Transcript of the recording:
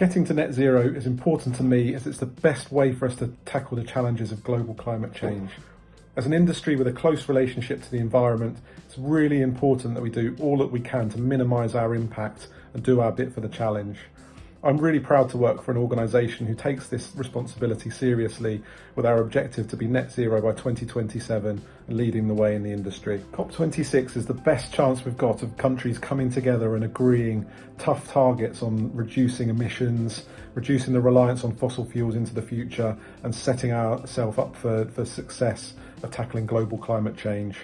Getting to net zero is important to me as it's the best way for us to tackle the challenges of global climate change. As an industry with a close relationship to the environment, it's really important that we do all that we can to minimise our impact and do our bit for the challenge. I'm really proud to work for an organisation who takes this responsibility seriously with our objective to be net zero by 2027 and leading the way in the industry. COP26 is the best chance we've got of countries coming together and agreeing tough targets on reducing emissions, reducing the reliance on fossil fuels into the future and setting ourselves up for, for success of tackling global climate change.